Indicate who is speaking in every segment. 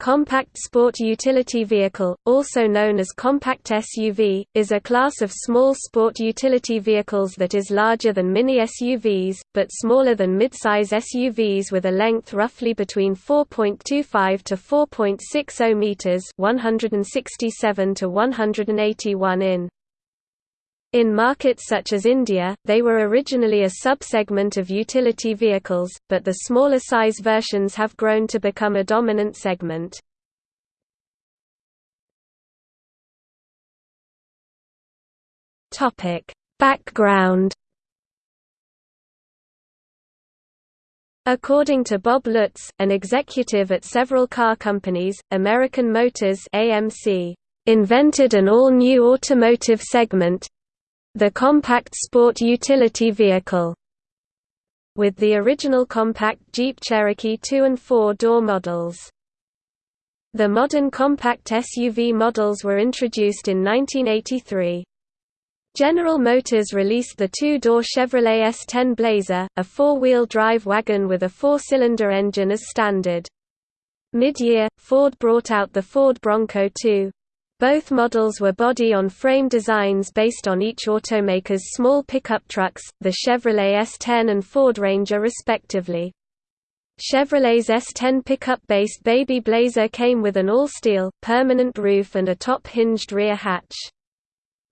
Speaker 1: Compact Sport Utility Vehicle, also known as Compact SUV, is a class of small sport utility vehicles that is larger than mini SUVs, but smaller than midsize SUVs with a length roughly between 4.25 to 4.60 meters, 167 to 181 in. In markets such as India, they were originally a sub-segment of utility vehicles, but the smaller size versions have grown to become a dominant segment. Background According to Bob Lutz, an executive at several car companies, American Motors AMC, invented an all-new automotive segment, the compact sport utility vehicle with the original compact Jeep Cherokee 2 and 4-door models. The modern compact SUV models were introduced in 1983. General Motors released the two-door Chevrolet S10 Blazer, a four-wheel drive wagon with a four-cylinder engine as standard. Mid-year, Ford brought out the Ford Bronco 2, both models were body-on-frame designs based on each automaker's small pickup trucks, the Chevrolet S10 and Ford Ranger respectively. Chevrolet's S10 pickup-based Baby Blazer came with an all-steel, permanent roof and a top-hinged rear hatch.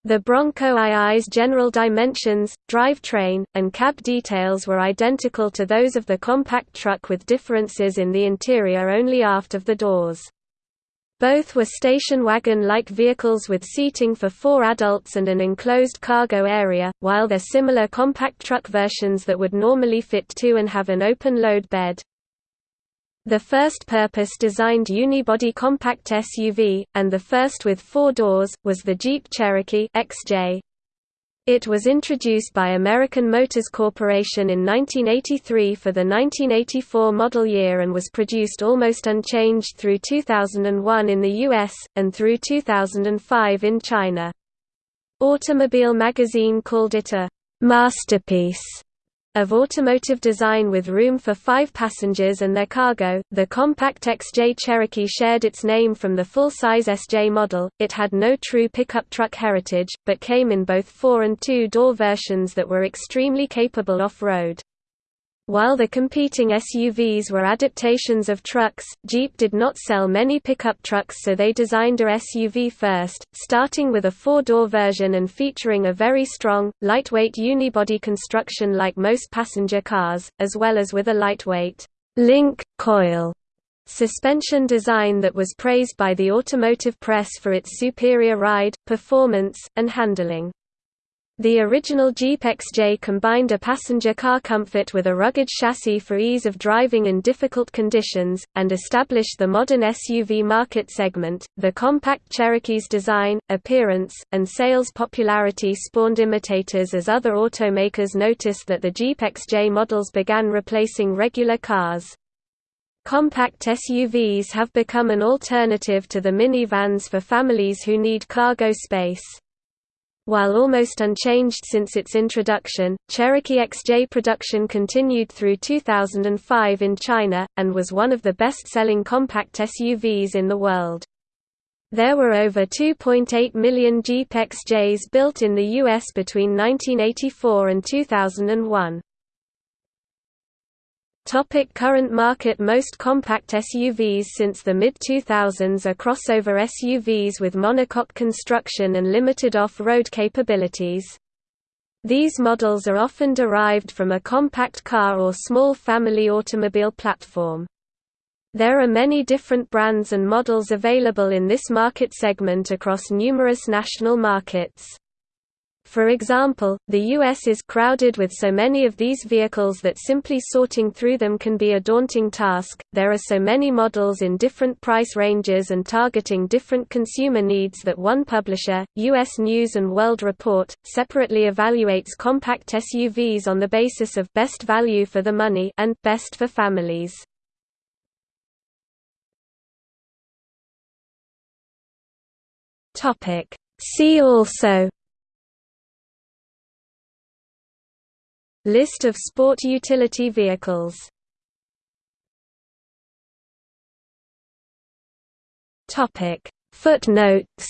Speaker 1: The Bronco II's general dimensions, drivetrain, and cab details were identical to those of the compact truck with differences in the interior only aft of the doors. Both were station wagon-like vehicles with seating for four adults and an enclosed cargo area, while they're similar compact truck versions that would normally fit two and have an open load bed. The first purpose-designed unibody compact SUV, and the first with four doors, was the Jeep Cherokee XJ. It was introduced by American Motors Corporation in 1983 for the 1984 model year and was produced almost unchanged through 2001 in the US, and through 2005 in China. Automobile magazine called it a «masterpiece» of automotive design with room for five passengers and their cargo. The compact XJ Cherokee shared its name from the full-size SJ model. It had no true pickup truck heritage, but came in both four and two-door versions that were extremely capable off-road. While the competing SUVs were adaptations of trucks, Jeep did not sell many pickup trucks so they designed a SUV first, starting with a four-door version and featuring a very strong, lightweight unibody construction like most passenger cars, as well as with a lightweight link coil suspension design that was praised by the automotive press for its superior ride, performance, and handling. The original Jeep XJ combined a passenger car comfort with a rugged chassis for ease of driving in difficult conditions, and established the modern SUV market segment. The compact Cherokee's design, appearance, and sales popularity spawned imitators as other automakers noticed that the Jeep XJ models began replacing regular cars. Compact SUVs have become an alternative to the minivans for families who need cargo space. While almost unchanged since its introduction, Cherokee XJ production continued through 2005 in China, and was one of the best-selling compact SUVs in the world. There were over 2.8 million Jeep XJs built in the U.S. between 1984 and 2001. Topic current market Most compact SUVs since the mid-2000s are crossover SUVs with monocoque construction and limited off-road capabilities. These models are often derived from a compact car or small family automobile platform. There are many different brands and models available in this market segment across numerous national markets. For example, the US is crowded with so many of these vehicles that simply sorting through them can be a daunting task. There are so many models in different price ranges and targeting different consumer needs that one publisher, US News and World Report, separately evaluates compact SUVs on the basis of best value for the money and best for families. Topic: See also List of sport utility vehicles. Footnotes